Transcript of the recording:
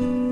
Amen.